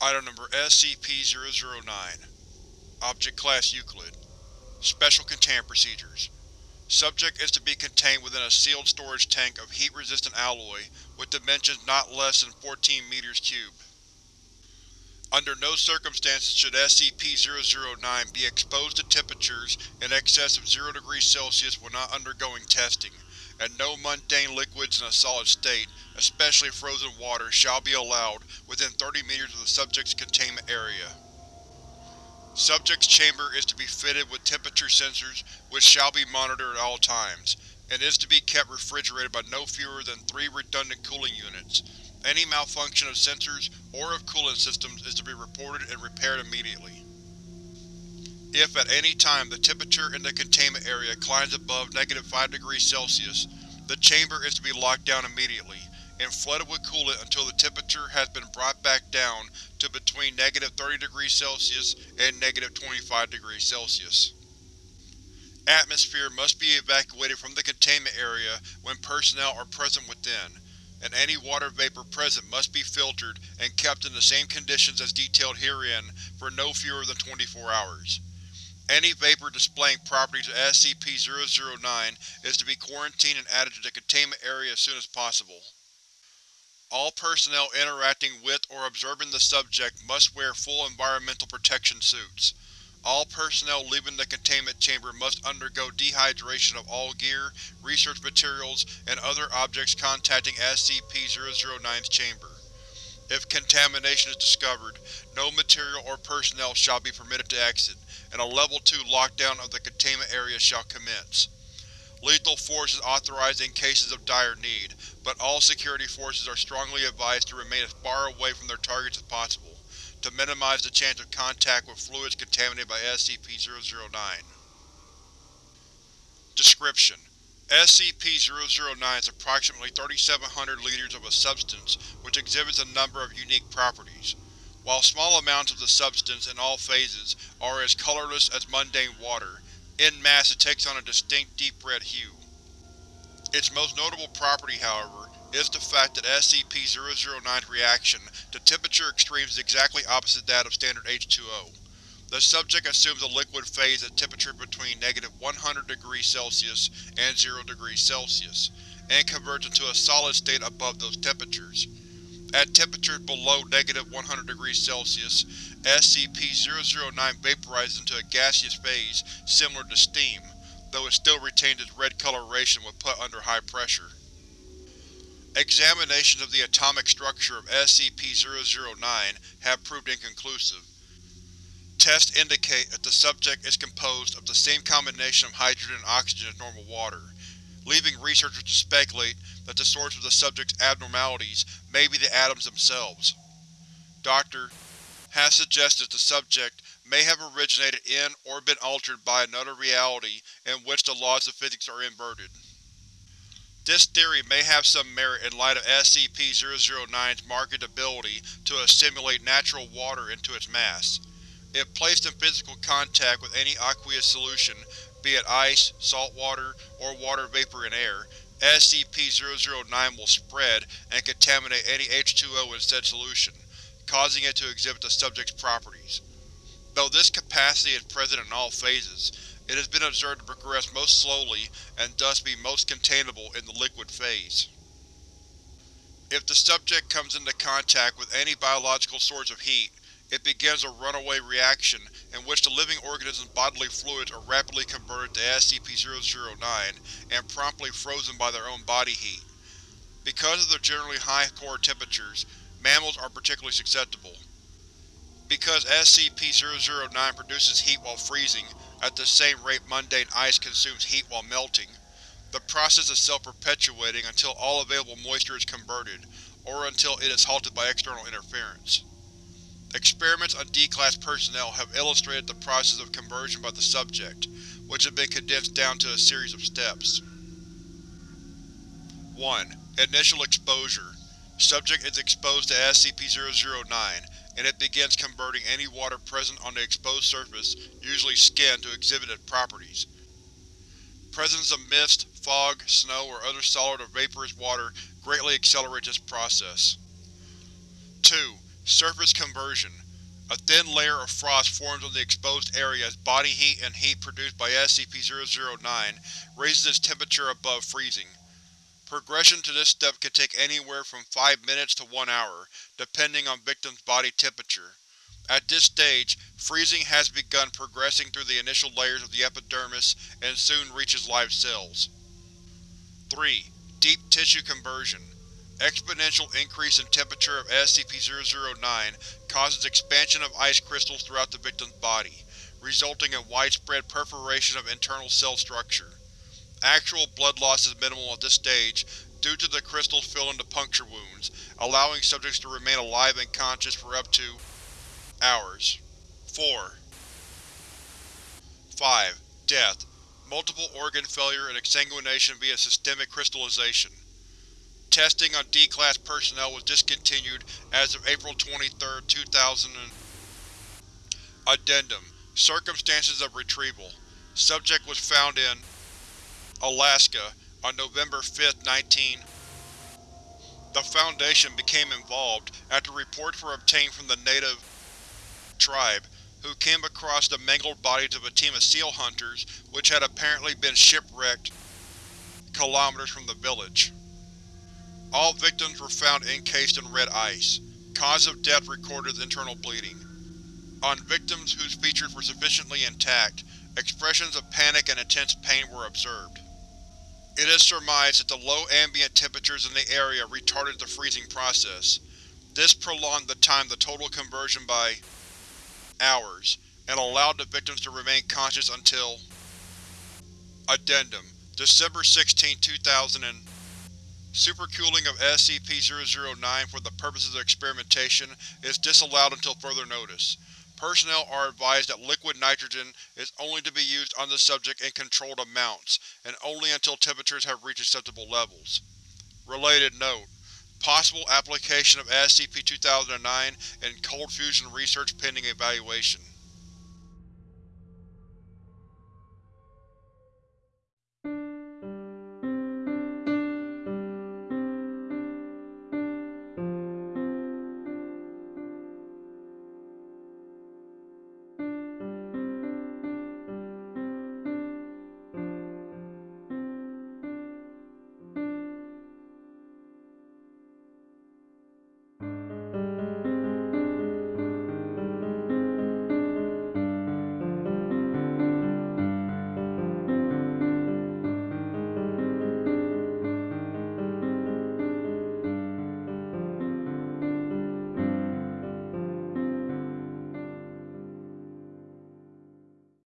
Item Number SCP-009 Object Class Euclid Special Containment Procedures Subject is to be contained within a sealed storage tank of heat-resistant alloy with dimensions not less than 14 meters cubed. Under no circumstances should SCP-009 be exposed to temperatures in excess of 0 degrees Celsius when not undergoing testing, and no mundane liquids in a solid state, especially frozen water, shall be allowed within 30 meters of the subject's containment area. Subject's chamber is to be fitted with temperature sensors which shall be monitored at all times, and is to be kept refrigerated by no fewer than three redundant cooling units. Any malfunction of sensors or of coolant systems is to be reported and repaired immediately. If at any time the temperature in the containment area climbs above negative 5 degrees Celsius, the chamber is to be locked down immediately, and flooded with coolant until the temperature has been brought back down to between negative 30 degrees Celsius and negative 25 degrees Celsius. Atmosphere must be evacuated from the containment area when personnel are present within, and any water vapor present must be filtered and kept in the same conditions as detailed herein for no fewer than 24 hours. Any vapor displaying properties of SCP-009 is to be quarantined and added to the containment area as soon as possible. All personnel interacting with or observing the subject must wear full environmental protection suits. All personnel leaving the containment chamber must undergo dehydration of all gear, research materials, and other objects contacting SCP-009's chamber. If contamination is discovered, no material or personnel shall be permitted to exit, and a Level 2 lockdown of the containment area shall commence. Lethal force is authorized in cases of dire need, but all security forces are strongly advised to remain as far away from their targets as possible to minimize the chance of contact with fluids contaminated by SCP-009. Description: SCP-009 is approximately 3,700 liters of a substance which exhibits a number of unique properties. While small amounts of the substance in all phases are as colorless as mundane water, in mass it takes on a distinct deep red hue. Its most notable property, however, is the fact that SCP-009's reaction to temperature extremes is exactly opposite that of standard H2O. The subject assumes a liquid phase at temperature between negative 100 degrees Celsius and 0 degrees Celsius, and converts into a solid state above those temperatures. At temperatures below negative 100 degrees Celsius, SCP-009 vaporizes into a gaseous phase similar to steam, though it still retains its red coloration when put under high pressure. Examinations of the atomic structure of SCP-009 have proved inconclusive. Tests indicate that the subject is composed of the same combination of hydrogen and oxygen as normal water, leaving researchers to speculate that the source of the subject's abnormalities may be the atoms themselves. Dr. has suggested the subject may have originated in or been altered by another reality in which the laws of physics are inverted. This theory may have some merit in light of SCP-009's marked ability to assimilate natural water into its mass. If placed in physical contact with any aqueous solution, be it ice, salt water, or water vapor in air, SCP-009 will spread and contaminate any H2O in said solution, causing it to exhibit the subject's properties. Though this capacity is present in all phases, it has been observed to progress most slowly and thus be most containable in the liquid phase. If the subject comes into contact with any biological source of heat, it begins a runaway reaction in which the living organism's bodily fluids are rapidly converted to SCP-009 and promptly frozen by their own body heat. Because of their generally high core temperatures, mammals are particularly susceptible. Because SCP-009 produces heat while freezing, at the same rate mundane ice consumes heat while melting, the process is self-perpetuating until all available moisture is converted, or until it is halted by external interference. Experiments on D-Class personnel have illustrated the process of conversion by the subject, which has been condensed down to a series of steps. 1. Initial exposure. Subject is exposed to SCP-009, and it begins converting any water present on the exposed surface, usually skin, to exhibit its properties. Presence of mist, fog, snow, or other solid or vaporous water greatly accelerates this process. 2. Surface conversion. A thin layer of frost forms on the exposed area as body heat and heat produced by SCP-009 raises its temperature above freezing. Progression to this step can take anywhere from 5 minutes to 1 hour, depending on victim's body temperature. At this stage, freezing has begun progressing through the initial layers of the epidermis and soon reaches live cells. 3. Deep tissue conversion. Exponential increase in temperature of SCP-009 causes expansion of ice crystals throughout the victim's body, resulting in widespread perforation of internal cell structure. Actual blood loss is minimal at this stage due to the crystals filling the puncture wounds, allowing subjects to remain alive and conscious for up to hours. 4. 5. Death. Multiple organ failure and exsanguination via systemic crystallization. Testing on D-Class personnel was discontinued as of April 23, 2000 Addendum Circumstances of retrieval Subject was found in Alaska on November 5, 19 The Foundation became involved after reports were obtained from the native tribe, who came across the mangled bodies of a team of seal hunters which had apparently been shipwrecked kilometers from the village. All victims were found encased in red ice. Cause of death recorded as internal bleeding. On victims whose features were sufficiently intact, expressions of panic and intense pain were observed. It is surmised that the low ambient temperatures in the area retarded the freezing process. This prolonged the time the total conversion by hours, and allowed the victims to remain conscious until Addendum December 16, 2000 and Supercooling of SCP-009 for the purposes of experimentation is disallowed until further notice. Personnel are advised that liquid nitrogen is only to be used on the subject in controlled amounts, and only until temperatures have reached acceptable levels. Related note: Possible application of SCP-2009 in cold fusion research pending evaluation.